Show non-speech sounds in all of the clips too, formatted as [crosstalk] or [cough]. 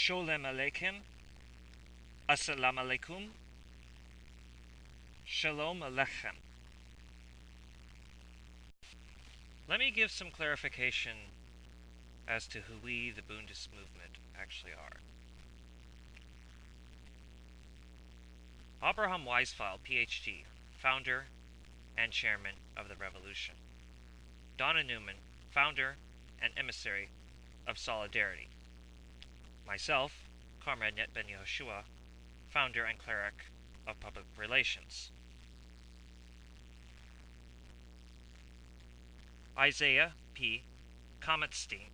Sholem Aleichem, Assalamu Alaikum, Shalom Aleichem. Let me give some clarification as to who we, the Bundist movement, actually are. Abraham Weisfeld, PhD, founder and chairman of the revolution. Donna Newman, founder and emissary of Solidarity. Myself, Comrade Net Ben Yehoshua, founder and cleric of public relations. Isaiah P. Kometstein,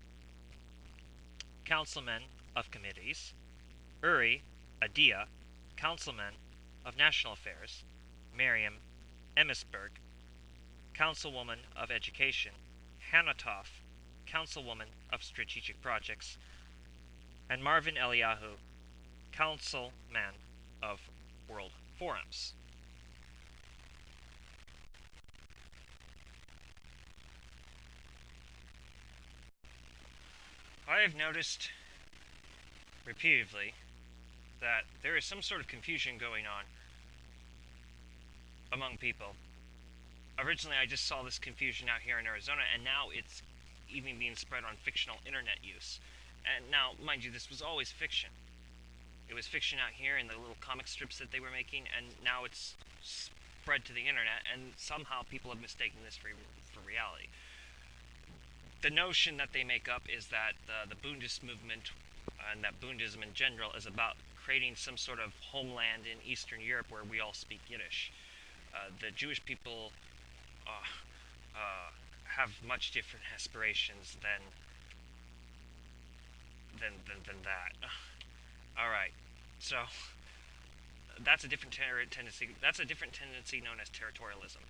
councilman of committees. Uri Adia, councilman of national affairs. Miriam Emisberg, councilwoman of education. Hanatoff, councilwoman of strategic projects. And Marvin Eliyahu, councilman of world forums. I have noticed repeatedly that there is some sort of confusion going on among people. Originally, I just saw this confusion out here in Arizona, and now it's even being spread on fictional internet use. And now, mind you, this was always fiction. It was fiction out here in the little comic strips that they were making, and now it's spread to the internet, and somehow people have mistaken this for, for reality the notion that they make up is that uh, the Bundist movement and that Bundism in general is about creating some sort of homeland in Eastern Europe where we all speak Yiddish. Uh, the Jewish people uh, uh have much different aspirations than than than, than that. all right, so that's a different tendency. That's a different tendency known as territorialism.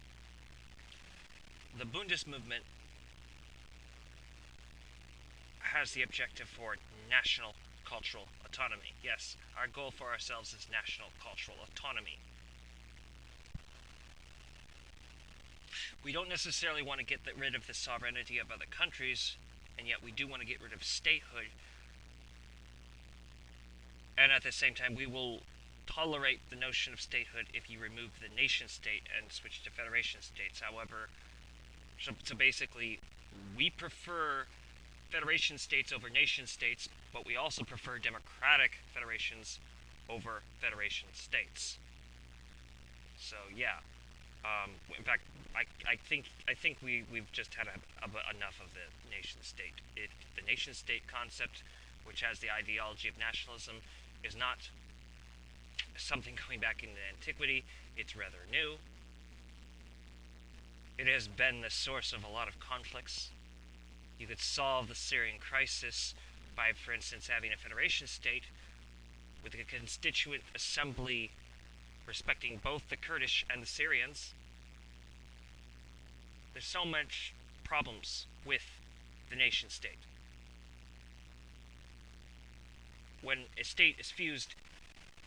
The Bundist movement has the objective for national cultural autonomy. Yes, our goal for ourselves is national cultural autonomy. We don't necessarily want to get rid of the sovereignty of other countries, and yet we do want to get rid of statehood. And at the same time, we will tolerate the notion of statehood if you remove the nation state and switch to federation states. However, so, so basically, we prefer federation states over nation states, but we also prefer democratic federations over federation states. So yeah, um, in fact, I, I think I think we we've just had a, a, enough of the nation state. It, the nation state concept, which has the ideology of nationalism, is not something going back into antiquity. It's rather new. It has been the source of a lot of conflicts you could solve the Syrian crisis by, for instance, having a federation state with a constituent assembly respecting both the Kurdish and the Syrians. There's so much problems with the nation state. When a state is fused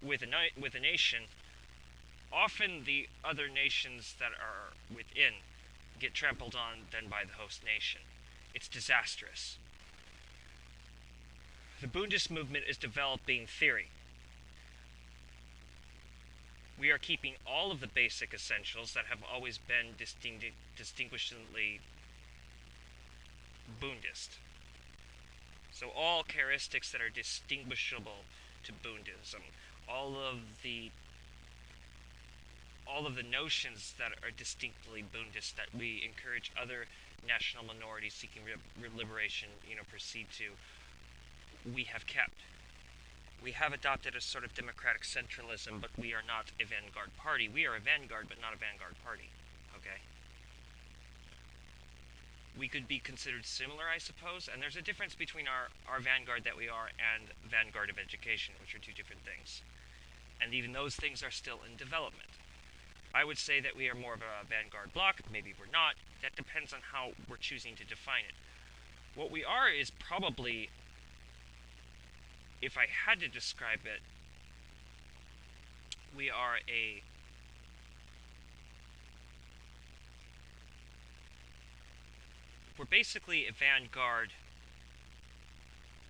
with a, with a nation, often the other nations that are within get trampled on than by the host nation. It's disastrous. The Bundist movement is developing theory. We are keeping all of the basic essentials that have always been distingu distinguishingly Bundist. So all characteristics that are distinguishable to Bundism, all of the all of the notions that are distinctly Bundist that we encourage other national minorities seeking liberation, you know, proceed to, we have kept. We have adopted a sort of democratic centralism, but we are not a vanguard party. We are a vanguard, but not a vanguard party. Okay? We could be considered similar, I suppose, and there's a difference between our, our vanguard that we are and vanguard of education, which are two different things. And even those things are still in development. I would say that we are more of a vanguard block. Maybe we're not. That depends on how we're choosing to define it. What we are is probably, if I had to describe it, we are a we're basically a vanguard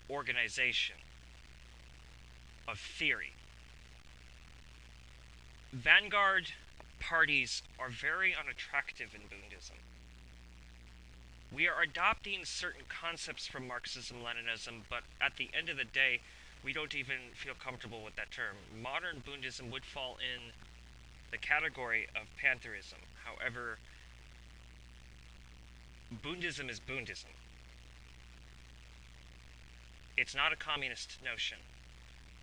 organization of theory. Vanguard parties are very unattractive in Bundism. We are adopting certain concepts from Marxism Leninism, but at the end of the day, we don't even feel comfortable with that term. Modern Bundism would fall in the category of pantheism. However, Bundism is Bundism. It's not a communist notion.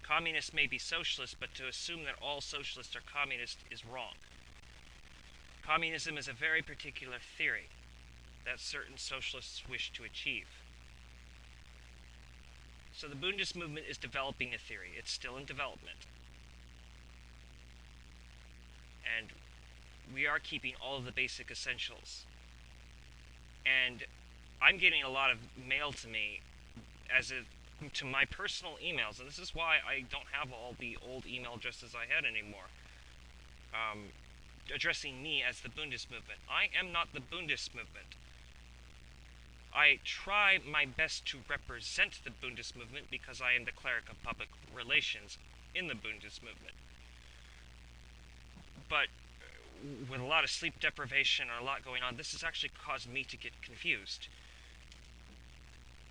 Communists may be socialist, but to assume that all socialists are communist is wrong. Communism is a very particular theory that certain socialists wish to achieve. So the Bundist movement is developing a theory. It's still in development. And we are keeping all of the basic essentials. And I'm getting a lot of mail to me as to my personal emails, and this is why I don't have all the old email addresses I had anymore. Um, addressing me as the Bundist movement. I am not the Bundist movement. I try my best to represent the Bundist movement because I am the cleric of public relations in the Bundist movement. But with a lot of sleep deprivation and a lot going on, this has actually caused me to get confused.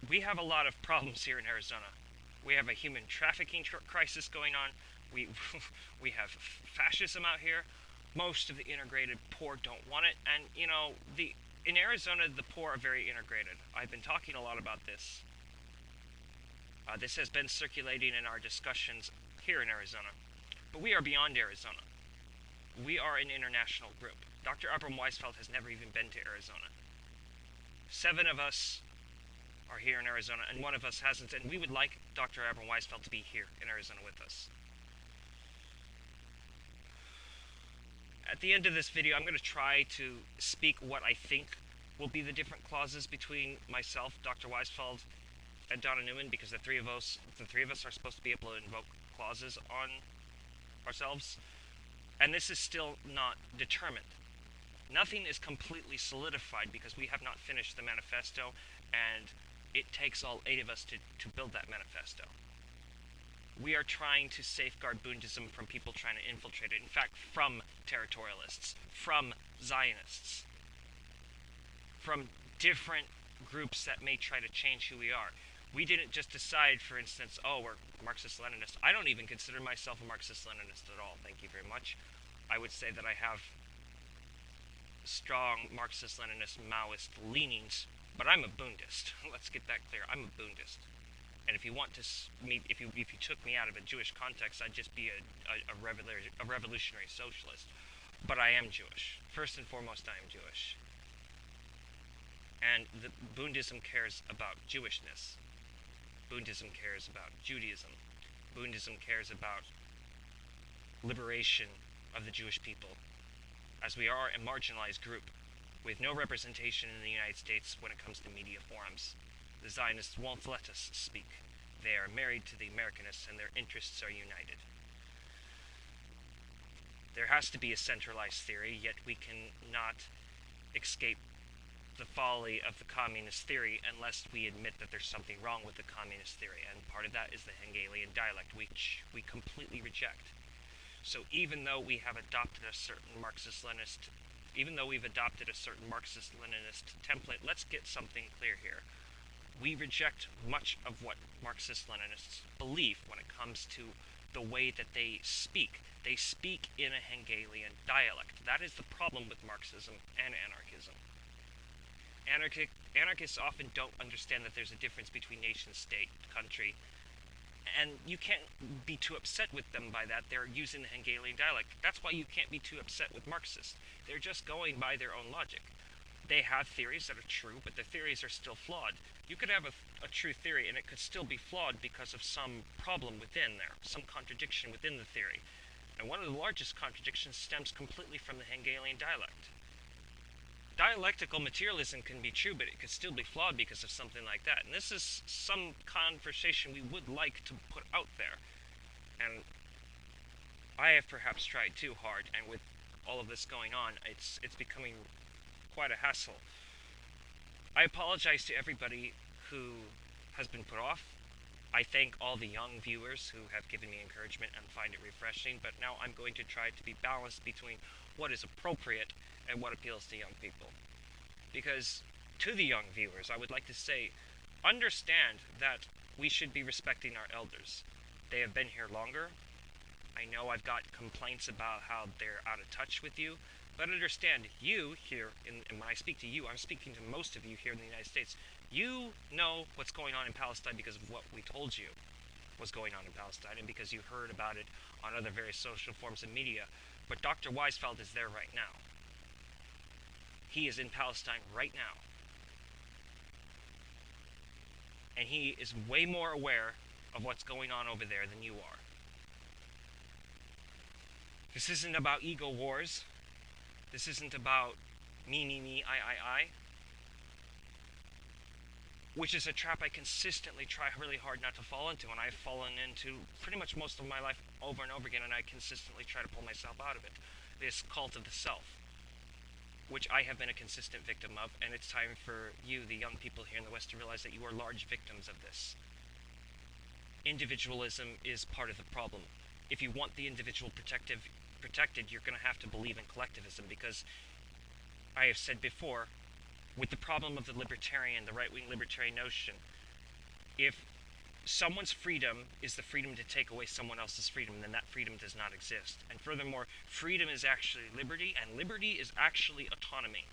We have a lot of problems here in Arizona. We have a human trafficking tr crisis going on. We [laughs] we have fascism out here. Most of the integrated poor don't want it, and you know the in Arizona, the poor are very integrated. I've been talking a lot about this. Uh, this has been circulating in our discussions here in Arizona. But we are beyond Arizona. We are an international group. Dr. Abram Weisfeld has never even been to Arizona. Seven of us are here in Arizona, and one of us hasn't, and we would like Dr. Abram Weisfeld to be here in Arizona with us. At the end of this video, I'm going to try to speak what I think will be the different clauses between myself, Dr. Weisfeld, and Donna Newman, because the three of us, the three of us are supposed to be able to invoke clauses on ourselves, and this is still not determined. Nothing is completely solidified because we have not finished the manifesto, and it takes all eight of us to, to build that manifesto we are trying to safeguard Bundism from people trying to infiltrate it. In fact, from territorialists, from Zionists, from different groups that may try to change who we are. We didn't just decide, for instance, oh, we're Marxist Leninist. I don't even consider myself a Marxist Leninist at all, thank you very much. I would say that I have strong Marxist Leninist Maoist leanings, but I'm a Bundist. [laughs] Let's get that clear. I'm a Bundist. And if you want to meet, if you if you took me out of a Jewish context, I'd just be a a, a, revolutionary, a revolutionary socialist. But I am Jewish. First and foremost, I am Jewish. And the Bundism cares about Jewishness. Bundism cares about Judaism. Bundism cares about liberation of the Jewish people, as we are a marginalized group with no representation in the United States when it comes to media forums. The Zionists won't let us speak. They are married to the Americanists and their interests are united. There has to be a centralized theory, yet we cannot escape the folly of the communist theory unless we admit that there's something wrong with the communist theory. And part of that is the Hegelian dialect, which we completely reject. So even though we have adopted a certain Marxist-Leninist, even though we've adopted a certain Marxist-Leninist template, let's get something clear here we reject much of what Marxist Leninists believe when it comes to the way that they speak. They speak in a Hegelian dialect. That is the problem with Marxism and anarchism. Anarchists often don't understand that there's a difference between nation state, country, and you can't be too upset with them by that. They're using the Hegelian dialect. That's why you can't be too upset with Marxists. They're just going by their own logic they have theories that are true, but the theories are still flawed. You could have a, a, true theory and it could still be flawed because of some problem within there, some contradiction within the theory. And one of the largest contradictions stems completely from the Hegelian dialect. Dialectical materialism can be true, but it could still be flawed because of something like that. And this is some conversation we would like to put out there. And I have perhaps tried too hard, and with all of this going on, it's it's becoming quite a hassle. I apologize to everybody who has been put off I thank all the young viewers who have given me encouragement and find it refreshing, but now I'm going to try to be balanced between what is appropriate and what appeals to young people. Because to the young viewers, I would like to say, understand that we should be respecting our elders. They have been here longer. I know I've got complaints about how they're out of touch with you, but understand, you here, and when I speak to you, I'm speaking to most of you here in the United States, you know what's going on in Palestine because of what we told you was going on in Palestine and because you heard about it on other various social forms of media. But Dr. Weisfeld is there right now. He is in Palestine right now. And he is way more aware of what's going on over there than you are. This isn't about ego wars. This isn't about me, me, me, I, I, I. Which is a trap I consistently try really hard not to fall into, and I've fallen into pretty much most of my life over and over again, and I consistently try to pull myself out of it. This cult of the self, which I have been a consistent victim of, and it's time for you, the young people here in the West, to realize that you are large victims of this. Individualism is part of the problem. If you want the individual protective protected, you're going to have to believe in collectivism because I have said before, with the problem of the libertarian, the right-wing libertarian notion, if someone's freedom is the freedom to take away someone else's freedom, then that freedom does not exist. And furthermore, freedom is actually liberty, and liberty is actually autonomy.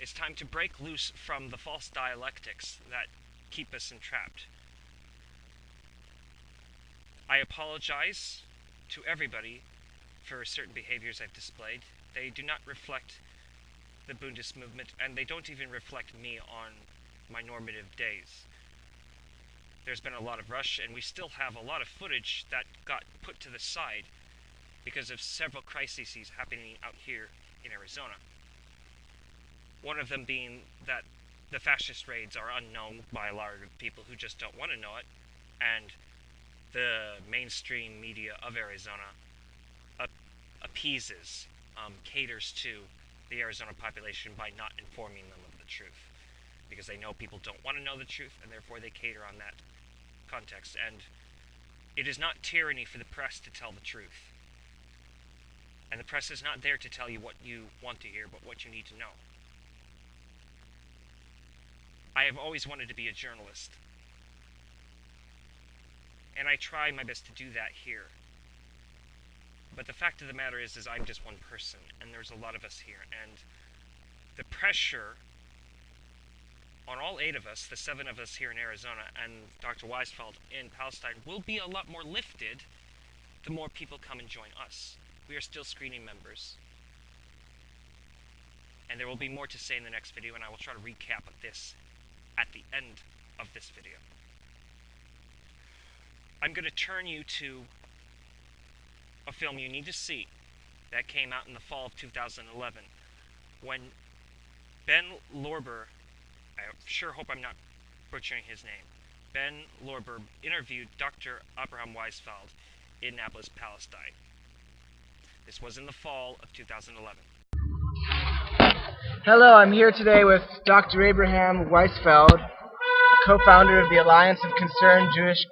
It's time to break loose from the false dialectics that keep us entrapped. I apologize to everybody for certain behaviors I've displayed. They do not reflect the Bundist movement, and they don't even reflect me on my normative days. There's been a lot of rush, and we still have a lot of footage that got put to the side because of several crises happening out here in Arizona. One of them being that the fascist raids are unknown by a lot of people who just don't want to know it, and the mainstream media of Arizona appeases, um, caters to the Arizona population by not informing them of the truth. Because they know people don't want to know the truth, and therefore they cater on that context. And it is not tyranny for the press to tell the truth. And the press is not there to tell you what you want to hear, but what you need to know. I have always wanted to be a journalist and I try my best to do that here. But the fact of the matter is, is I'm just one person, and there's a lot of us here, and the pressure on all eight of us, the seven of us here in Arizona, and Dr. Weisfeld in Palestine, will be a lot more lifted the more people come and join us. We are still screening members. And there will be more to say in the next video, and I will try to recap this at the end of this video. I'm going to turn you to a film you need to see that came out in the fall of 2011 when Ben Lorber, I sure hope I'm not butchering his name, Ben Lorber interviewed Dr. Abraham Weisfeld in Nablus, Palestine. This was in the fall of 2011. Hello, I'm here today with Dr. Abraham Weisfeld, co-founder of the Alliance of Concerned Jewish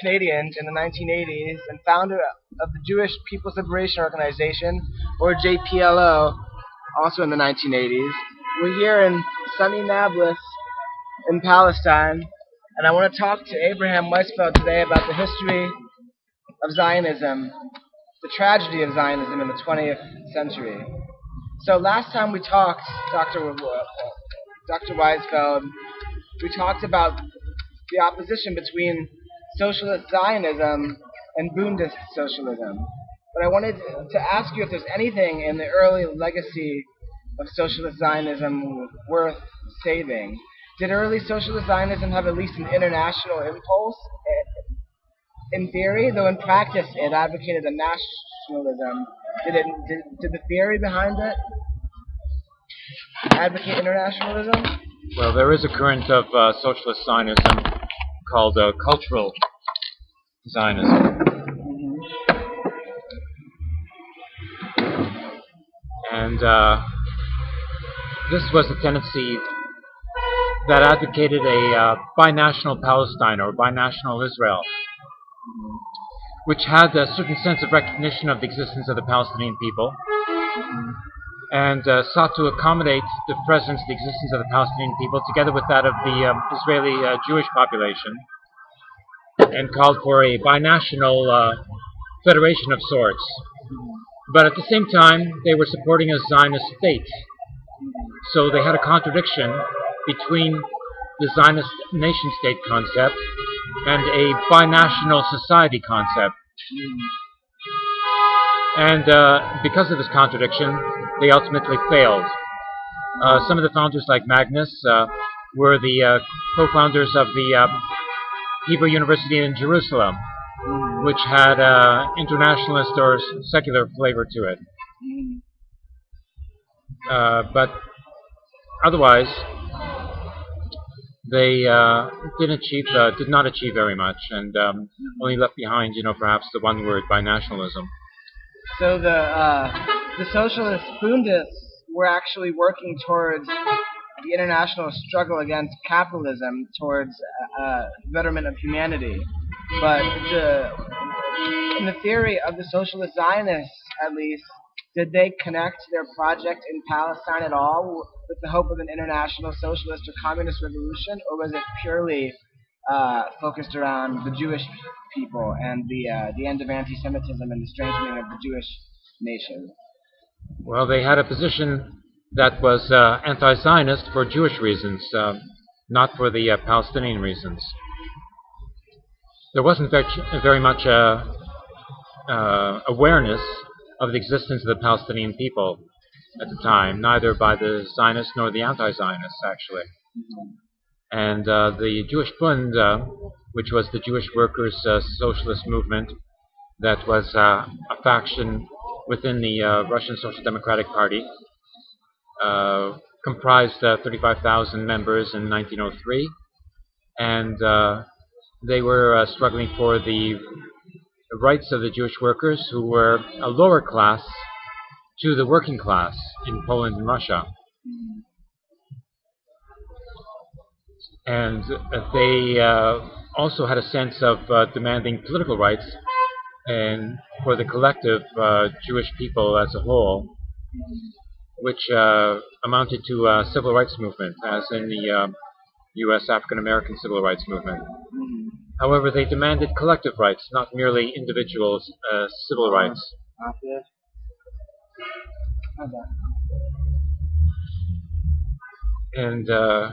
Canadians in the 1980s and founder of the Jewish People's Liberation Organization, or JPLO, also in the 1980s. We're here in sunny Nablus in Palestine, and I want to talk to Abraham Weisfeld today about the history of Zionism, the tragedy of Zionism in the 20th century. So last time we talked, Dr. Dr. Weisfeld, we talked about the opposition between socialist Zionism and Bundist socialism. But I wanted to ask you if there's anything in the early legacy of socialist Zionism worth saving. Did early socialist Zionism have at least an international impulse? In theory, though in practice it advocated a nationalism. Did, it, did, did the theory behind it advocate internationalism? Well, there is a current of uh, socialist Zionism called uh, cultural Zionism. And uh, this was a tendency that advocated a uh, binational Palestine or binational Israel, which had a certain sense of recognition of the existence of the Palestinian people and uh, sought to accommodate the presence, the existence of the Palestinian people, together with that of the um, Israeli uh, Jewish population, and called for a binational uh, federation of sorts. But at the same time, they were supporting a Zionist state. So they had a contradiction between the Zionist nation state concept and a binational society concept. And uh, because of this contradiction, they ultimately failed. Uh, some of the founders, like Magnes, uh, were the uh, co-founders of the uh, Hebrew University in Jerusalem, which had uh, internationalist or secular flavor to it. Uh, but otherwise, they didn't achieve, did not achieve very much, and um, only left behind, you know, perhaps the one word binationalism. So the the socialist Bundists were actually working towards the international struggle against capitalism, towards uh, betterment of humanity. But the in the theory of the socialist Zionists, at least, did they connect their project in Palestine at all with the hope of an international socialist or communist revolution, or was it purely uh, focused around the Jewish people and the uh, the end of anti-Semitism and the strengthening of the Jewish nation? Well, they had a position that was uh, anti-Zionist for Jewish reasons, uh, not for the uh, Palestinian reasons. There wasn't very, very much uh, awareness of the existence of the Palestinian people at the time, neither by the Zionists nor the anti-Zionists, actually. And uh, the Jewish Bund, uh, which was the Jewish workers' uh, socialist movement, that was uh, a faction within the uh, Russian Social Democratic Party, uh, comprised 35,000 members in 1903, and they were struggling for the rights of the Jewish workers who were a lower class to the working class in Poland and Russia. And they uh, also had a sense of uh, demanding political rights and for the collective uh, Jewish people as a whole, which uh, amounted to a civil rights movement, as in the U.S. African American civil rights movement. However, they demanded collective rights, not merely individuals' uh, civil rights. And uh,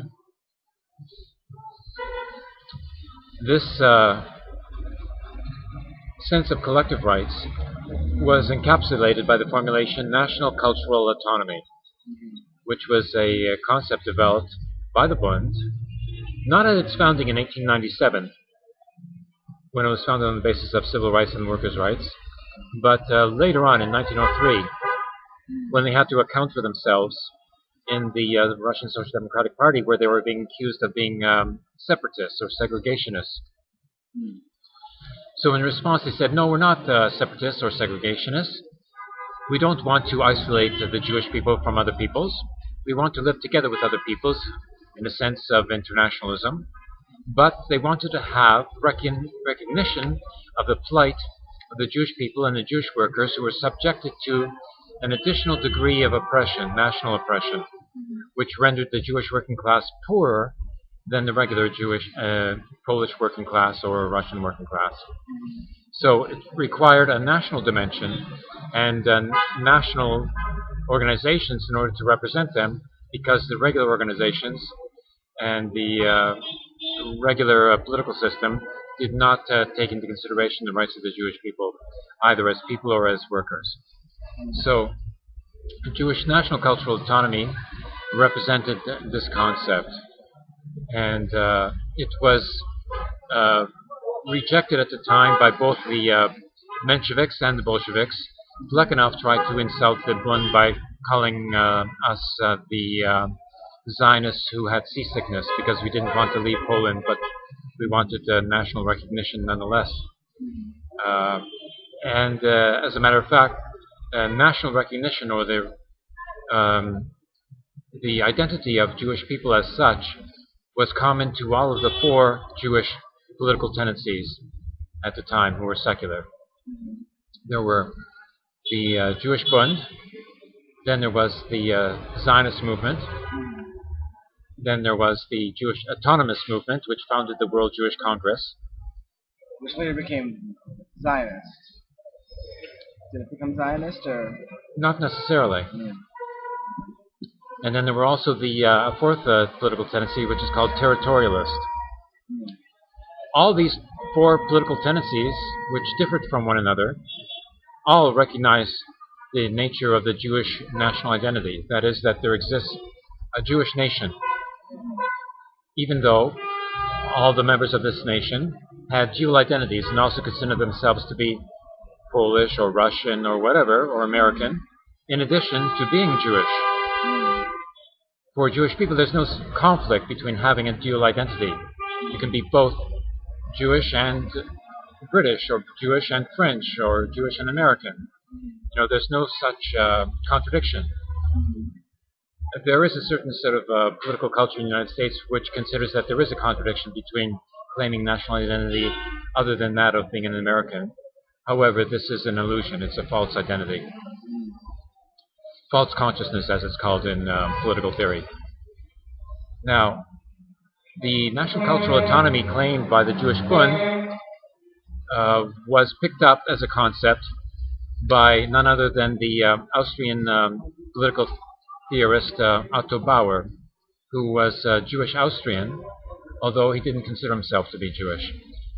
this uh, sense of collective rights was encapsulated by the formulation national cultural autonomy, which was a concept developed by the Bund, not at its founding in 1897, when it was founded on the basis of civil rights and workers' rights, but uh, later on in 1903, when they had to account for themselves in the, uh, Russian Social Democratic Party, where they were being accused of being um, separatists or segregationists. So in response, they said, no, we're not uh, separatists or segregationists. We don't want to isolate the Jewish people from other peoples. We want to live together with other peoples in a sense of internationalism but they wanted to have recon recognition of the plight of the Jewish people and the Jewish workers who were subjected to an additional degree of oppression, national oppression, which rendered the Jewish working class poorer than the regular Jewish uh, Polish working class or Russian working class. So it required a national dimension and uh, national organizations in order to represent them because the regular organizations and the uh, regular uh, political system did not uh, take into consideration the rights of the Jewish people, either as people or as workers. So, Jewish national cultural autonomy represented this concept, and uh, it was uh, rejected at the time by both the uh, Mensheviks and the Bolsheviks. Plekhanov tried to insult the Bund by calling uh, us the Zionists who had seasickness because we didn't want to leave Poland, but we wanted uh, national recognition nonetheless. Uh, and uh, as a matter of fact, uh, national recognition or the um, the identity of Jewish people as such was common to all of the four Jewish political tendencies at the time who were secular. There were the uh, Jewish Bund, then there was the uh, Zionist movement, then there was the Jewish Autonomous Movement, which founded the World Jewish Congress. Which later became Zionist. Did it become Zionist or? Not necessarily. And then there were also the uh, fourth uh, political tendency, which is called territorialist. All these four political tendencies, which differed from one another, all recognize the nature of the Jewish national identity. That is, that there exists a Jewish nation, even though all the members of this nation had dual identities and also considered themselves to be Polish or Russian or whatever, or American, in addition to being Jewish. For Jewish people, there's no conflict between having a dual identity. You can be both Jewish and British, or Jewish and French, or Jewish and American. You know, there's no such uh, contradiction. There is a certain sort of uh, political culture in the United States which considers that there is a contradiction between claiming national identity other than that of being an American. However, this is an illusion. It's a false identity. False consciousness, as it's called in um, political theory. Now, the national cultural autonomy claimed by the Jewish Bund uh, was picked up as a concept by none other than the uh, Austrian um, political theorist uh, Otto Bauer, who was uh, Jewish Austrian, although he didn't consider himself to be Jewish,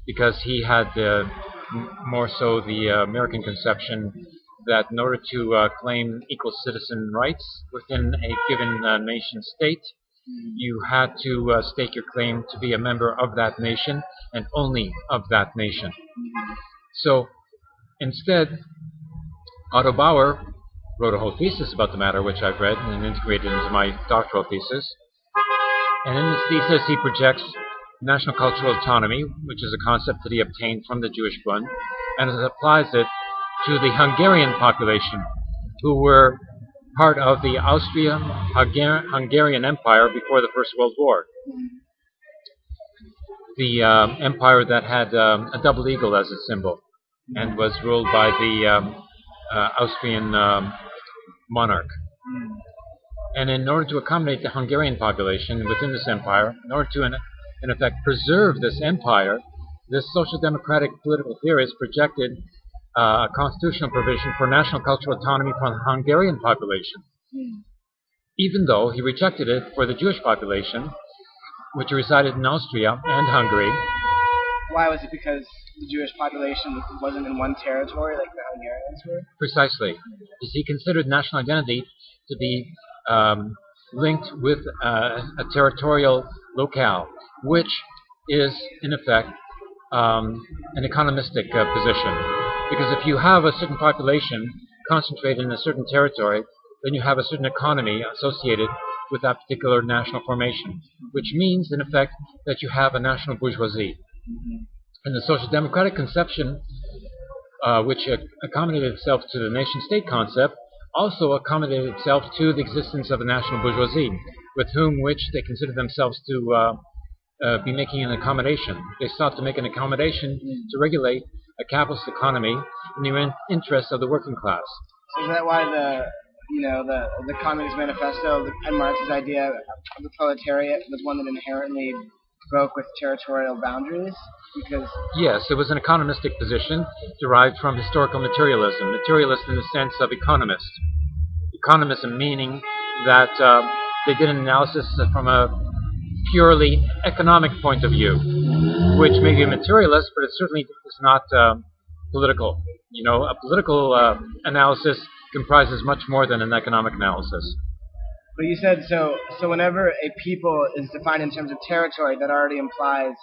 because he had uh, more so the uh, American conception that in order to uh, claim equal citizen rights within a given nation state, you had to uh, stake your claim to be a member of that nation and only of that nation. So instead, Otto Bauer wrote a whole thesis about the matter, which I've read and integrated into my doctoral thesis. And in this thesis, he projects national cultural autonomy, which is a concept that he obtained from the Jewish Bund, and applies it to the Hungarian population, who were part of the Austria-Hungarian Empire before the First World War. The uh, empire that had um, a double eagle as its symbol and was ruled by the um, uh, Austrian um, monarch. And in order to accommodate the Hungarian population within this empire, in order to, in, in effect, preserve this empire, this social democratic political theorist projected a constitutional provision for national cultural autonomy for the Hungarian population, even though he rejected it for the Jewish population, which resided in Austria and Hungary. Why was it because the Jewish population wasn't in one territory like the Hungarians were? Precisely. Because he considered national identity to be um, linked with uh, a territorial locale, which is, in effect, um, an economistic uh, position. Because if you have a certain population concentrated in a certain territory, then you have a certain economy associated with that particular national formation, which means, in effect, that you have a national bourgeoisie. And the social democratic conception, uh, which accommodated itself to the nation state concept, also accommodated itself to the existence of a national bourgeoisie, with whom which they considered themselves to uh, uh, be making an accommodation. They sought to make an accommodation to regulate a capitalist economy in the in- interest of the working class. So is that why the you know the the Communist Manifesto and Marx's idea of the proletariat was one that inherently broke with territorial boundaries? Because yes, it was an economistic position derived from historical materialism. Materialist in the sense of economist. Economism meaning that uh, they did an analysis from a purely economic point of view, which may be a materialist, but it certainly is not uh, political. You know, a political uh, analysis comprises much more than an economic analysis. But you said so. So whenever a people is defined in terms of territory, that already implies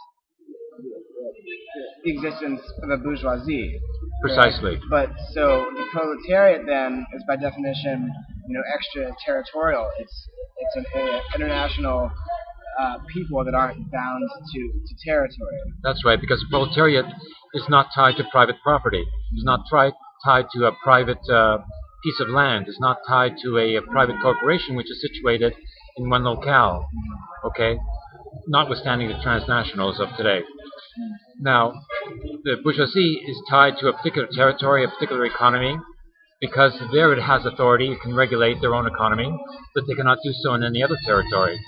the existence of a bourgeoisie. Precisely. But so the proletariat then is by definition, you know, extraterritorial. It's it's an international uh, people that aren't bound to, to territory. That's right, because the proletariat is not tied to private property. It's not tri- tied to a private uh, piece of land. It's not tied to a, a, private corporation which is situated in one locale. Okay, notwithstanding the transnationals of today. Now, the bourgeoisie is tied to a particular territory, a particular economy, because there it has authority, it can regulate their own economy, but they cannot do so in any other territory.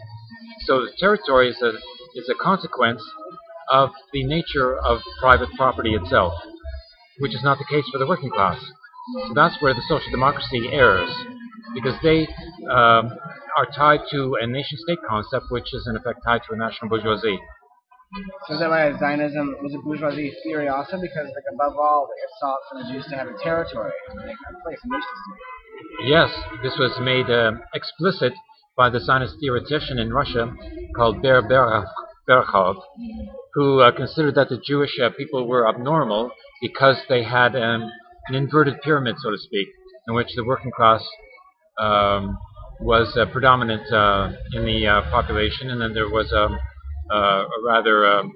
So the territory is a, is a consequence of the nature of private property itself, which is not the case for the working class. So that's where the social democracy errs, because they um, are tied to a nation-state concept, which is in effect tied to a national bourgeoisie. So is that why Zionism was a bourgeoisie theory also? Because like above all, it sought for the Jews to have a territory, like a place, a nation state. Yes, this was made uh, explicit by the Zionist theoretician in Russia called Ber Borochov, who uh, considered that the Jewish uh, people were abnormal because they had um, an inverted pyramid, so to speak, in which the working class um, was uh, predominant uh, in the uh, population, and then there was um, uh, a rather um,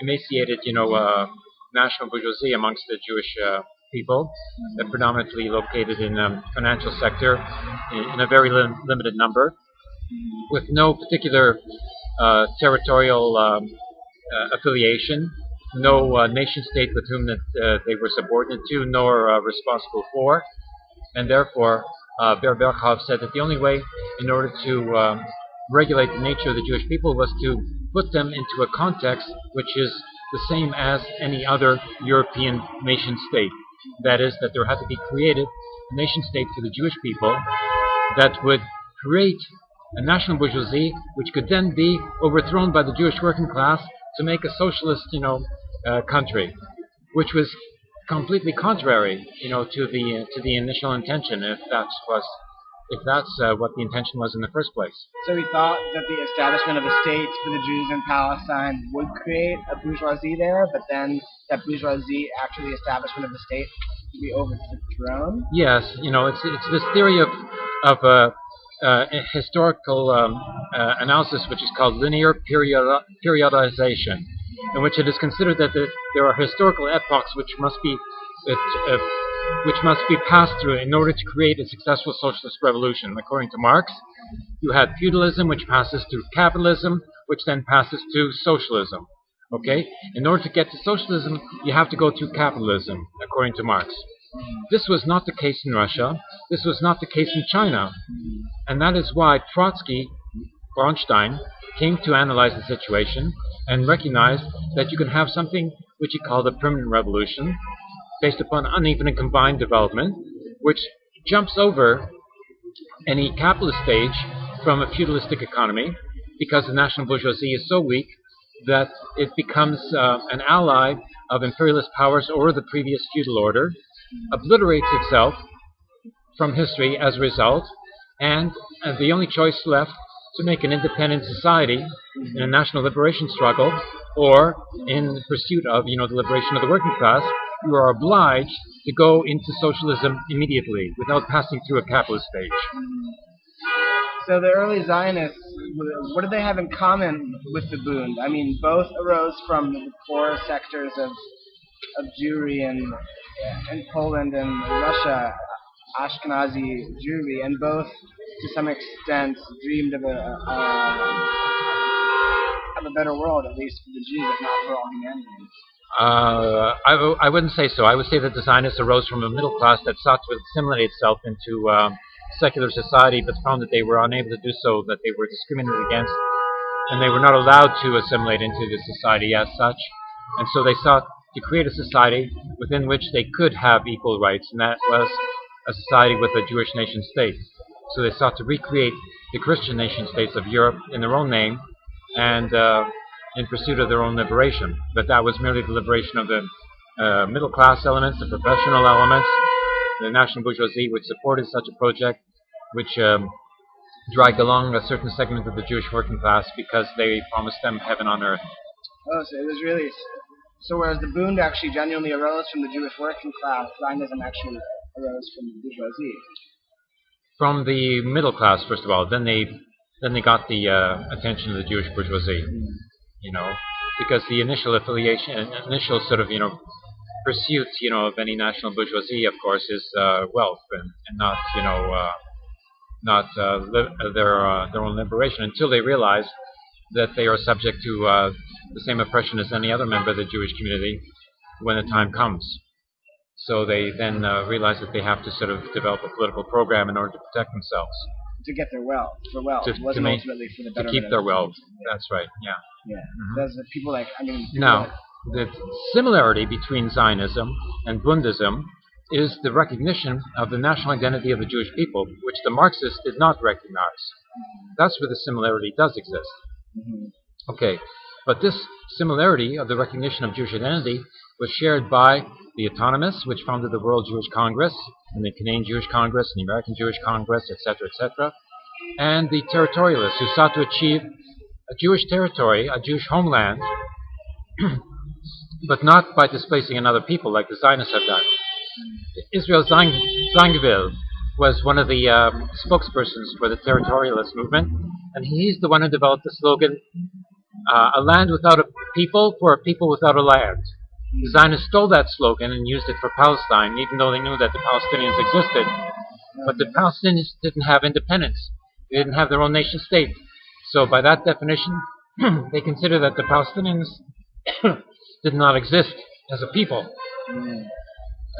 emaciated, you know, national bourgeoisie amongst the Jewish people, predominantly located in the um, financial sector in, in a very lim limited number with no particular uh, territorial um, uh, affiliation, no uh, nation state with whom that, uh, they were subordinate to, nor responsible for, and therefore uh, said that the only way in order to um, regulate the nature of the Jewish people was to put them into a context which is the same as any other European nation state. That is, that there had to be created a nation state for the Jewish people that would create a national bourgeoisie, which could then be overthrown by the Jewish working class to make a socialist, you know, uh, country, which was completely contrary, you know, to the uh, to the initial intention, if that was if that's uh, what the intention was in the first place. So he thought that the establishment of a state for the Jews in Palestine would create a bourgeoisie there, but then that bourgeoisie, after the establishment of the state, would be overthrown. Yes, you know, it's it's this theory of of uh, uh, historical um, uh, analysis which is called linear period periodization, in which it is considered that the, there are historical epochs which must be uh, which must be passed through in order to create a successful socialist revolution. According to Marx, you had feudalism, which passes through capitalism, which then passes to socialism. Okay? In order to get to socialism, you have to go through capitalism, according to Marx. This was not the case in Russia. This was not the case in China. And that is why Trotsky, Bronstein, came to analyze the situation and recognized that you can have something which he called a permanent revolution based upon uneven and combined development, which jumps over any capitalist stage from a feudalistic economy because the national bourgeoisie is so weak that it becomes uh, an ally of imperialist powers or the previous feudal order obliterates itself from history as a result, and uh, the only choice left to make an independent society in a national liberation struggle or in pursuit of you know the liberation of the working class, you are obliged to go into socialism immediately without passing through a capitalist stage. So the early Zionists, what do they have in common with the Bund? I mean, both arose from the poor sectors of of Jewry in in Poland and Russia, Ashkenazi Jewry, and both to some extent dreamed of a, of a better world, at least for the Jews, if not for all humanity. Uh, I wouldn't say so. I would say that the Zionists arose from a middle class that sought to assimilate itself into um, secular society, but found that they were unable to do so, that they were discriminated against, and they were not allowed to assimilate into the society as such. And so they sought to create a society within which they could have equal rights, and that was a society with a Jewish nation state. So they sought to recreate the Christian nation states of Europe in their own name and uh, in pursuit of their own liberation. But that was merely the liberation of the uh, middle class elements, the professional elements, the national bourgeoisie, which supported such a project, which um, dragged along a certain segment of the Jewish working class because they promised them heaven on earth. Oh, so it was really so whereas the Bund actually genuinely arose from the Jewish working class, Zionism actually arose from the bourgeoisie. From the middle class, first of all, then they then they got the uh, attention of the Jewish bourgeoisie. Mm. You know, because the initial affiliation, initial sort of you know pursuit, you know, of any national bourgeoisie, of course, is uh, wealth and, and not you know uh, not uh, their uh, their own liberation until they realize that they are subject to uh, the same oppression as any other member of the Jewish community when the time comes. So they then uh, realize that they have to sort of develop a political program in order to protect themselves. To get their wealth, for wealth. To- to make- ultimately for the To keep their the wealth. people. That's right, yeah. Yeah. Mhm. Those are people like I mean. like- the similarity between Zionism and Bundism is the recognition of the national identity of the Jewish people, which the Marxists did not recognize. That's where the similarity does exist. Mhm. Okay, but this similarity of the recognition of Jewish identity was shared by the autonomists, which founded the World Jewish Congress, and the Canadian Jewish Congress, and the American Jewish Congress, etc., etc., and the territorialists who sought to achieve a Jewish territory, a Jewish homeland, [clears throat] but not by displacing another people like the Zionists have done. Israel Zang- Zangwill was one of the um, spokespersons for the territorialist movement, and he's the one who developed the slogan, uh, a land without a people for a people without a land. The Zionists stole that slogan and used it for Palestine, even though they knew that the Palestinians existed. But the Palestinians didn't have independence. They didn't have their own nation state. So by that definition, [clears throat] they consider that the Palestinians [clears throat] did not exist as a people.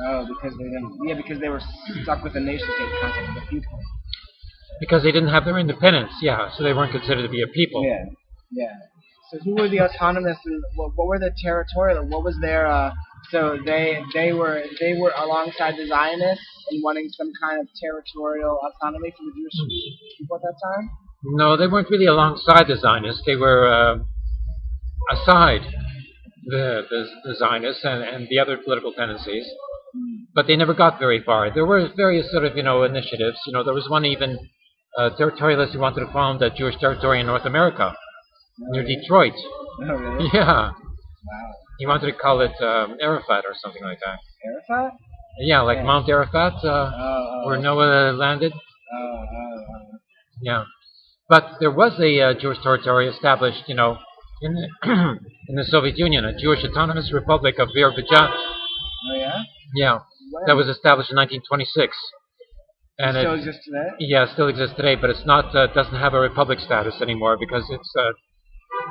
Oh, because they didn't. Yeah, because they were stuck with the nation state concept of the people. Because they didn't have their independence, yeah, so they weren't considered to be a people. Yeah. Yeah. So who were the autonomous and what, what were the territorial? What was their? Uh, so they they were they were alongside the Zionists and wanting some kind of territorial autonomy for the Jewish people at that time. No, they weren't really alongside the Zionists. They were uh, aside the, the, the Zionists and, and the other political tendencies, but they never got very far. There were various sort of you know initiatives. You know, there was one even uh, territorialist who wanted to found a Jewish territory in North America near Detroit. Oh, really? [laughs] Yeah, Wow. he wanted to call it um, Ararat or something like that. Ararat? Yeah, like Yeah. Mount Ararat, uh, Oh, oh, where Noah landed. oh, oh, oh. Yeah, but there was a uh, Jewish territory established, you know, in the, [clears throat] in the Soviet Union, a Jewish Autonomous Republic of Birobidzhan. Oh, yeah? Yeah, When? that was established in 1926, and still it exists today? yeah it still exists today, but it's not uh, doesn't have a republic status anymore because it's uh,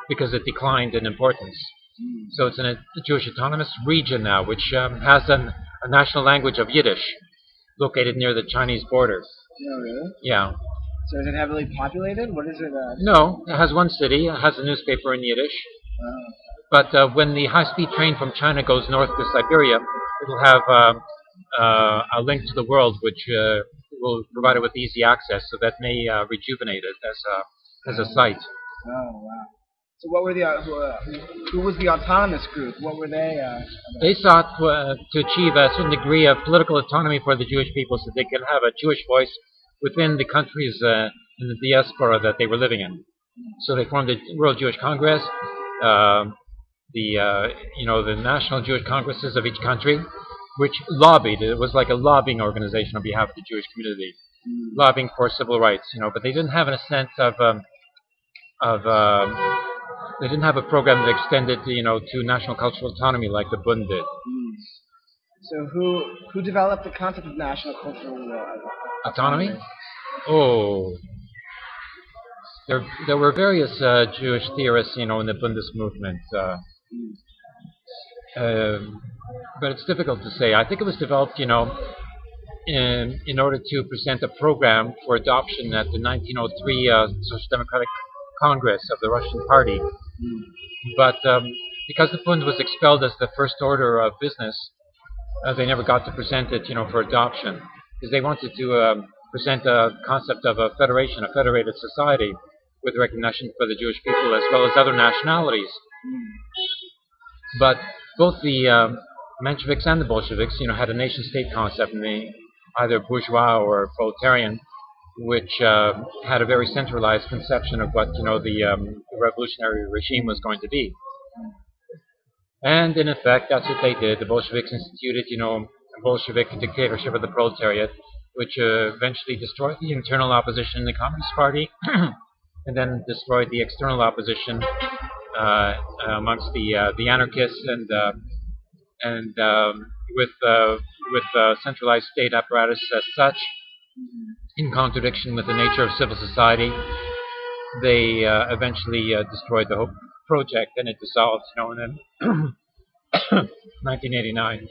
because it declined in importance. Mm. So it's in a Jewish autonomous region now, which um, has an, a national language of Yiddish, located near the Chinese border. No, Oh, really? Yeah. So is it heavily populated? What is it? Uh, No, it has one city. It has a newspaper in Yiddish. But uh, when the high-speed train from China goes north to Siberia, it'll have uh, uh, a link to the world, which uh, will provide it with easy access. So that may uh, rejuvenate it as a as a site. oh, wow. So what were the uh, who, uh, who was the autonomous group? What were they? Uh. They sought uh, to achieve a certain degree of political autonomy for the Jewish people, so they could have a Jewish voice within the countries uh, in the diaspora that they were living in. So they formed the World Jewish Congress, um the uh, you know the national Jewish congresses of each country, which lobbied. It was like a lobbying organization on behalf of the Jewish community, lobbying for civil rights. You know, but they didn't have a sense of um, of um, they didn't have a program that extended you know to national cultural autonomy like the Bund did. Mm. So who who developed the concept of national cultural uh, Autonomy? Oh. There, there were various uh, Jewish theorists, you know, in the Bundist movement. Uh, um, but it's difficult to say. I think it was developed, you know, in, in order to present a program for adoption at the 1903 uh, Social Democratic Congress of the Russian Party. But um, because the Bund was expelled as the first order of business, uh, they never got to present it, you know, for adoption. Because they wanted to um, present a concept of a federation, a federated society, with recognition for the Jewish people as well as other nationalities. But both the um, Mensheviks and the Bolsheviks, you know, had a nation-state concept, in the either bourgeois or proletarian, which uh, had a very centralized conception of what you know the, um, revolutionary regime was going to be. And in effect, that's what they did. The Bolsheviks instituted, you know, a Bolshevik dictatorship of the proletariat, which uh, eventually destroyed the internal opposition in the Communist Party, [clears throat] and then destroyed the external opposition uh, amongst the uh, the anarchists and uh, and um, with uh, with uh, centralized state apparatus as such, in contradiction with the nature of civil society, they uh, eventually uh, destroyed the whole project and it dissolved, you know, and then [coughs] 1989.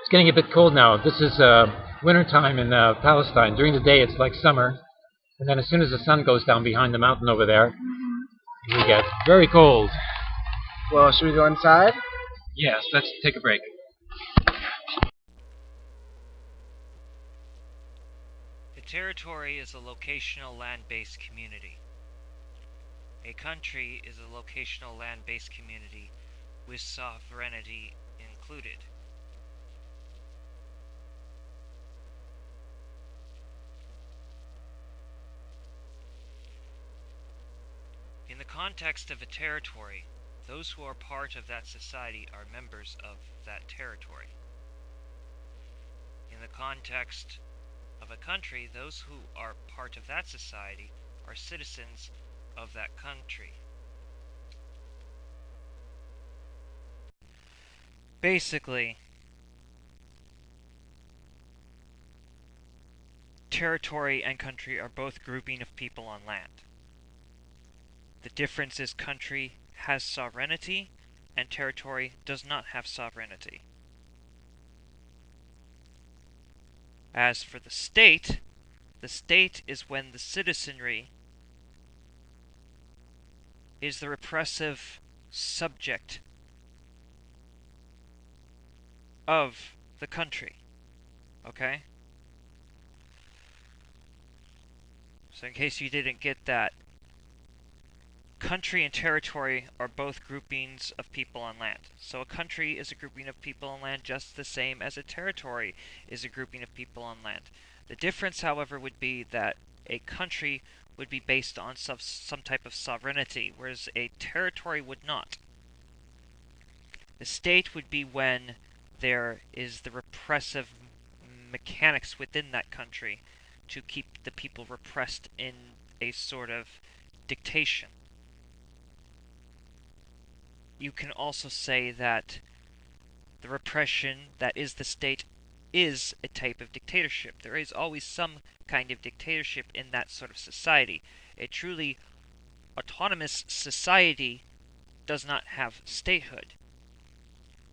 It's getting a bit cold now. This is uh, winter time in uh, Palestine. During the day, it's like summer, and then as soon as the sun goes down behind the mountain over there, we get very cold. Well, should we go inside? Yes, let's take a break. The territory is a locational land-based community. A country is a locational land-based community with sovereignty included. In the context of a territory, those who are part of that society are members of that territory. In the context of a country, those who are part of that society are citizens of that country. Basically, territory and country are both grouping of people on land. The difference is country has sovereignty and territory does not have sovereignty. As for the state, the state is when the citizenry is the repressive subject of the country. Okay? So in case you didn't get that, country and territory are both groupings of people on land. So a country is a grouping of people on land just the same as a territory is a grouping of people on land. The difference, however, would be that a country would be based on some, some type of sovereignty, whereas a territory would not. The state would be when there is the repressive mechanics within that country to keep the people repressed in a sort of dictation. You can also say that the repression that is the state is a type of dictatorship. There is always some kind of dictatorship in that sort of society. A truly autonomous society does not have statehood.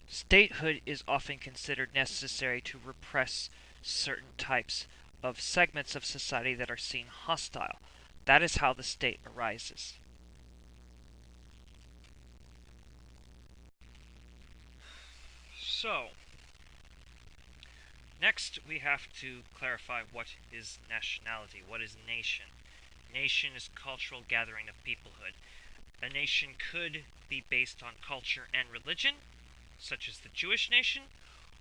Statehood is often considered necessary to repress certain types of segments of society that are seen hostile. That is how the state arises. So, next we have to clarify what is nationality, what is nation. Nation is cultural gathering of peoplehood. A nation could be based on culture and religion, such as the Jewish nation,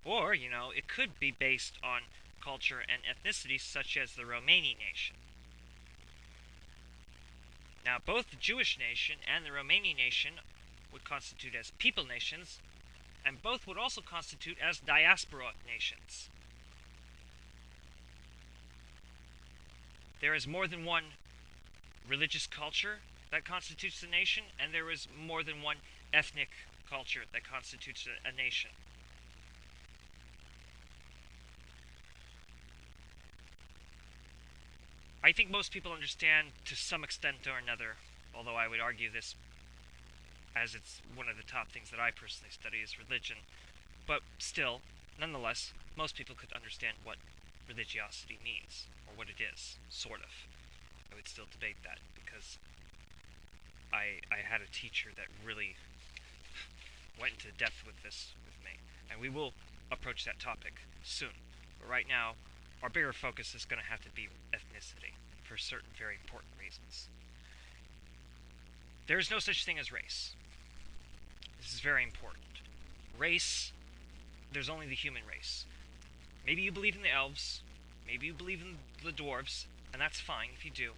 or, you know, it could be based on culture and ethnicity, such as the Romani nation. Now, both the Jewish nation and the Romani nation would constitute as people nations, and both would also constitute as diaspora nations. There is more than one religious culture that constitutes a nation, and there is more than one ethnic culture that constitutes a, a nation. I think most people understand to some extent or another, although I would argue this as it's one of the top things that I personally study is religion. But still, nonetheless, most people could understand what religiosity means, or what it is, sort of. I would still debate that, because I, I had a teacher that really went into depth with this with me. And we will approach that topic soon. But right now, our bigger focus is going to have to be ethnicity, for certain very important reasons. There is no such thing as race. This is very important. Race, there's only the human race. Maybe you believe in the elves, maybe you believe in the dwarves, and that's fine if you do.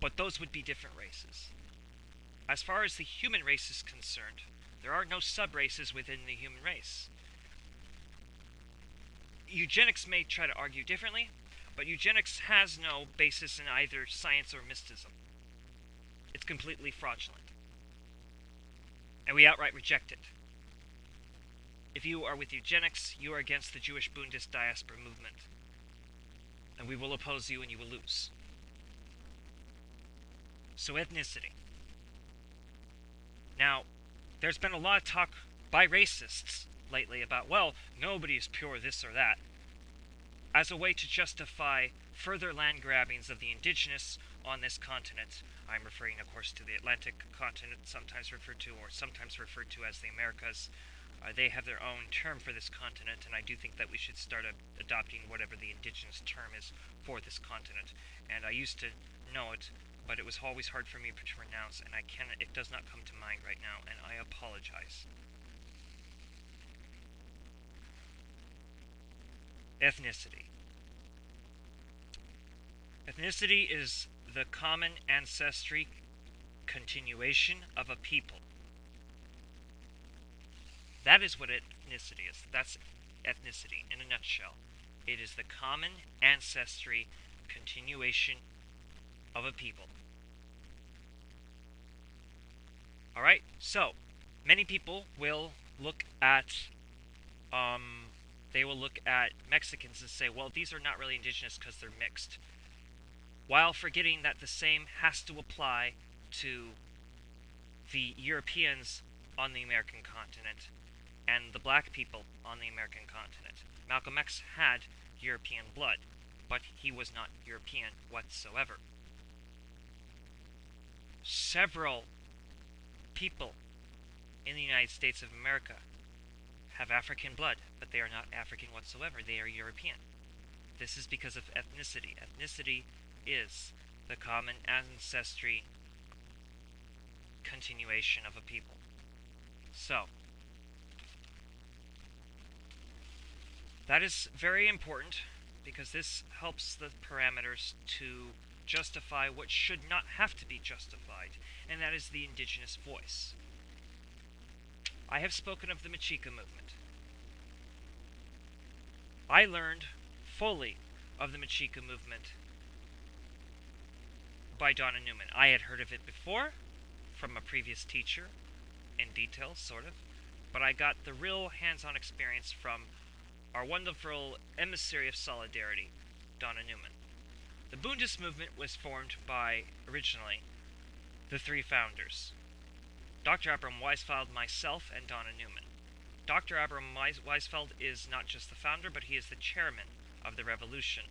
But those would be different races. As far as the human race is concerned, there are no sub-races within the human race. Eugenics may try to argue differently, but eugenics has no basis in either science or mysticism. It's completely fraudulent and we outright reject it. If you are with eugenics, you are against the Jewish Bundist diaspora movement. And we will oppose you and you will lose. So, ethnicity. Now, there's been a lot of talk by racists lately about, well, nobody is pure this or that, as a way to justify further land grabbings of the indigenous on this continent. I'm referring, of course, to the Atlantic continent, sometimes referred to or sometimes referred to as the Americas. Uh, they have their own term for this continent, and I do think that we should start adopting whatever the indigenous term is for this continent. And I used to know it, but it was always hard for me to pronounce, and I can it does not come to mind right now, and I apologize. Ethnicity. Ethnicity is the common ancestry continuation of a people. That is what ethnicity is. That's ethnicity in a nutshell. It is the common ancestry continuation of a people. Alright, so many people will look at, um, they will look at Mexicans and say, well, these are not really indigenous because they're mixed. While forgetting that the same has to apply to the Europeans on the American continent and the black people on the American continent. Malcolm X had European blood, but he was not European whatsoever. Several people in the United States of America have African blood, but they are not African whatsoever. They are European. This is because of ethnicity. Ethnicity is the common ancestry continuation of a people. So, that is very important because this helps the parameters to justify what should not have to be justified, and that is the indigenous voice. I have spoken of the Mexica movement. I learned fully of the Mexica movement by Donna Newman. I had heard of it before from a previous teacher in detail, sort of, but I got the real hands on experience from our wonderful emissary of solidarity, Donna Newman. The Bundist movement was formed by, originally, the three founders Dr. Abram Weisfeld, myself, and Donna Newman. Dr. Abram Weisfeld is not just the founder, but he is the chairman of the revolution.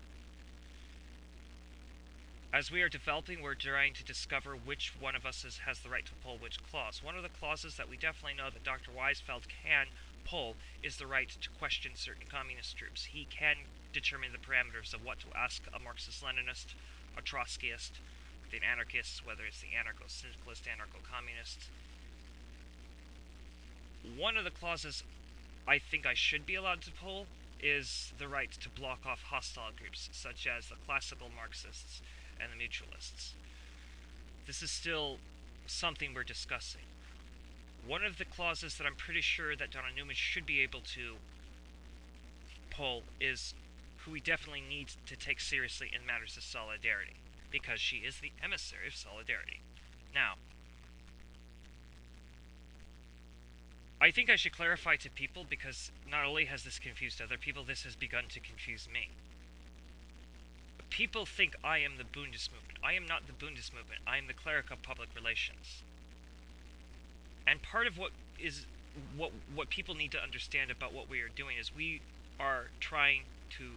As we are developing, we're trying to discover which one of us is, has the right to pull which clause. One of the clauses that we definitely know that Dr. Weisfeld can pull is the right to question certain communist troops. He can determine the parameters of what to ask a Marxist-Leninist, a Trotskyist, an anarchist, whether it's the anarcho-syndicalist, anarcho-communist. One of the clauses I think I should be allowed to pull is the right to block off hostile groups, such as the classical Marxists and the mutualists. This is still something we're discussing. One of the clauses that I'm pretty sure that Donna Newman should be able to pull is who we definitely need to take seriously in matters of solidarity, because she is the emissary of solidarity. Now, I think I should clarify to people because not only has this confused other people, this has begun to confuse me. People think I am the Bundist movement. I am not the Bundist movement. I am the cleric of public relations. And part of what is what what people need to understand about what we are doing is we are trying to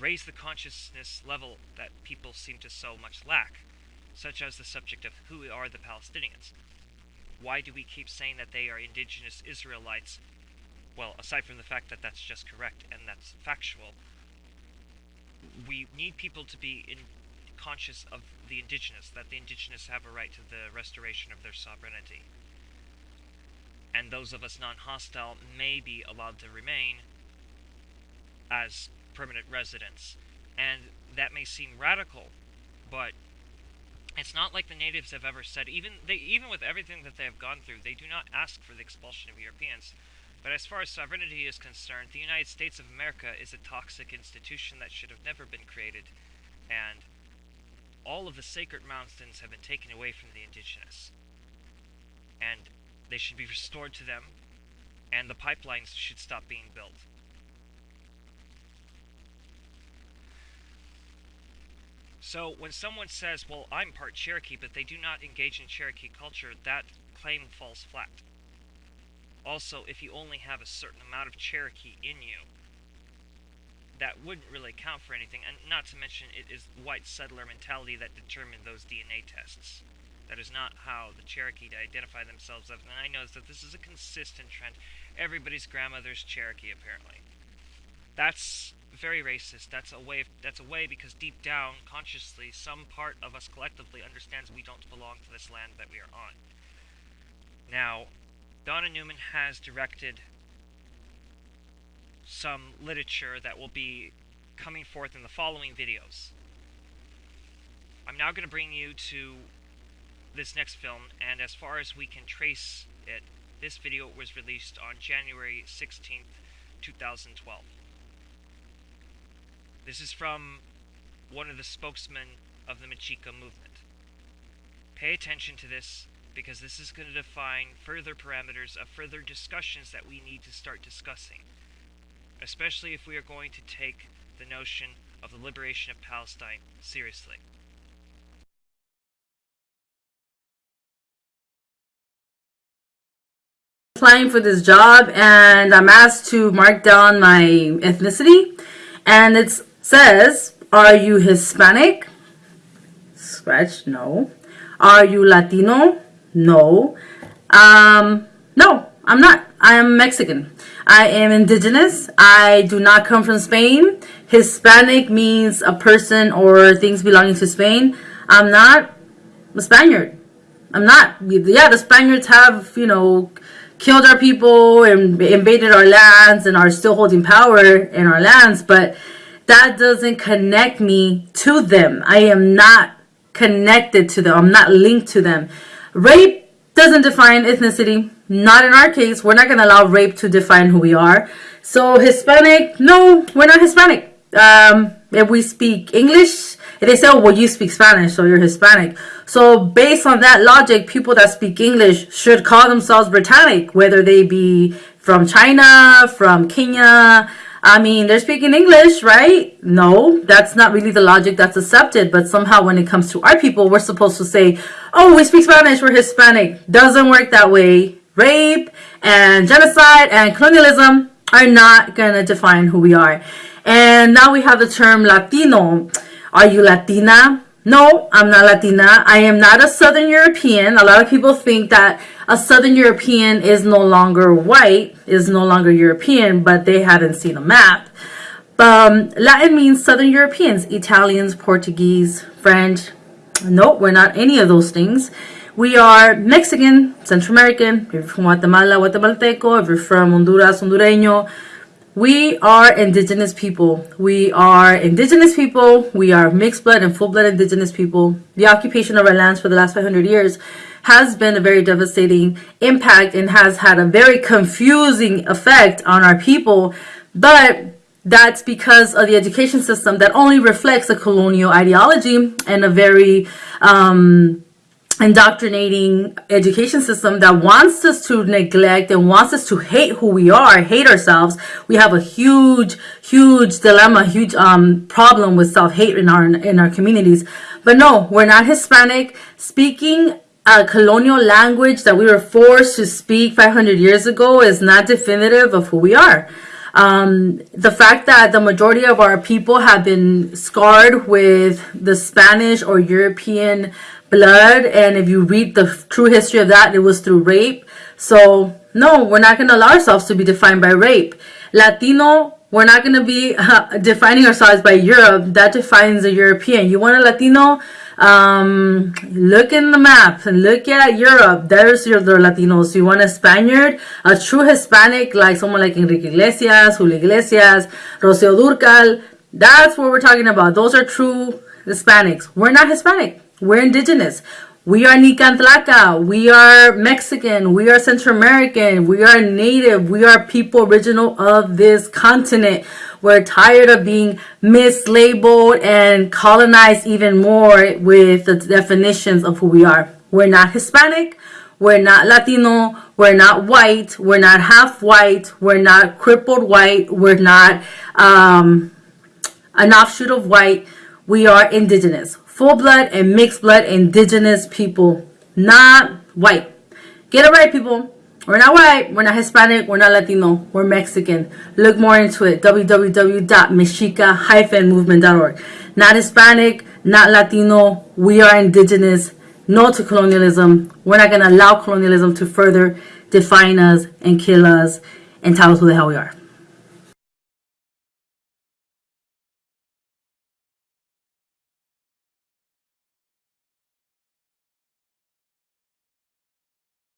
raise the consciousness level that people seem to so much lack, such as the subject of who are the Palestinians. Why do we keep saying that they are indigenous Israelites? Well, aside from the fact that that's just correct and that's factual, we need people to be in, conscious of the indigenous, that the indigenous have a right to the restoration of their sovereignty. And those of us non hostile may be allowed to remain as permanent residents. And that may seem radical, but it's not like the natives have ever said even they even with everything that they have gone through, they do not ask for the expulsion of Europeans. But as far as sovereignty is concerned, the United States of America is a toxic institution that should have never been created. And all of the sacred mountains have been taken away from the indigenous. And they should be restored to them, and the pipelines should stop being built. So when someone says, well, I'm part Cherokee, but they do not engage in Cherokee culture, that claim falls flat. Also, if you only have a certain amount of Cherokee in you, that wouldn't really count for anything, and not to mention it is white settler mentality that determined those DNA tests. That is not how the Cherokee identify themselves as, and I know that this is a consistent trend. Everybody's grandmother's Cherokee, apparently. That's very racist. That's a way. Of, that's a way because deep down, consciously, some part of us collectively understands we don't belong to this land that we are on. Now, Donna Newman has directed some literature that will be coming forth in the following videos. I'm now going to bring you to this next film, and as far as we can trace it, this video was released on January 16th, 2012. This is from one of the spokesmen of the Mexica movement. Pay attention to this because this is going to define further parameters of further discussions that we need to start discussing, especially if we are going to take the notion of the liberation of Palestine seriously. applying for this job and I'm asked to mark down my ethnicity and it says are you Hispanic? Scratch no. Are you Latino no. Um no I'm not. I am Mexican. I am indigenous. I do not come from Spain. Hispanic means a person or things belonging to Spain. I'm not a Spaniard. I'm not. Yeah the Spaniards have you know killed our people and invaded our lands and are still holding power in our lands, but that doesn't connect me to them. I am not connected to them. I'm not linked to them. Rape doesn't define ethnicity. Not in our case. We're not going to allow rape to define who we are. So Hispanic, no, we're not Hispanic. Um, if we speak English, they say, oh, well, you speak Spanish, so you're Hispanic. So based on that logic, people that speak English should call themselves Britannic, whether they be from China, from Kenya. I mean, they're speaking English, right? No, that's not really the logic that's accepted. But somehow when it comes to our people, we're supposed to say, oh, we speak Spanish, we're Hispanic. Doesn't work that way. Rape and genocide and colonialism are not going to define who we are. And now we have the term Latino. Are you Latina? No, I'm not Latina. I am not a Southern European. A lot of people think that a Southern European is no longer white, is no longer European, but they haven't seen a map. Um, Latin means Southern Europeans, Italians, Portuguese, French. Nope, we're not any of those things. We are Mexican, Central American, if you're from Guatemala, Guatemalteco, if you're from Honduras, Hondureño, we are indigenous people. We are indigenous people. We are mixed blood and full blood indigenous people. The occupation of our lands for the last 500 years has been a very devastating impact and has had a very confusing effect on our people. But that's because of the education system that only reflects a colonial ideology and a very um, indoctrinating education system that wants us to neglect and wants us to hate who we are, hate ourselves. We have a huge, huge dilemma, huge um, problem with self-hate in our in our communities. But no, we're not Hispanic. Speaking a colonial language that we were forced to speak 500 years ago is not definitive of who we are. Um, the fact that the majority of our people have been scarred with the Spanish or European blood and if you read the true history of that it was through rape. So no we're not going to allow ourselves to be defined by rape. Latino we're not going to be uh, [laughs] defining ourselves by europe. That defines a european. You want a latino um, look in the map and look at Europe. There's your the Latinos. You want a Spaniard, a true Hispanic, like someone like Enrique Iglesias, Julio Iglesias, Rocío Dúrcal. That's what we're talking about. Those are true Hispanics. We're not Hispanic. We're indigenous. We are Nican Tlaca. We are Mexican. We are Central American. We are native. We are people original of this continent. We're tired of being mislabeled and colonized even more with the definitions of who we are. We're not Hispanic. We're not Latino. We're not white. We're not half white. We're not crippled white. We're not um, an offshoot of white We are indigenous. Full blood and mixed blood indigenous people, not white. Get it right, people. We're not white, we're not Hispanic, we're not Latino, we're Mexican. Look more into it. www.mexica-movement.org. Not Hispanic, not Latino, we are indigenous. No to colonialism. We're not going to allow colonialism to further define us and kill us and tell us who the hell we are.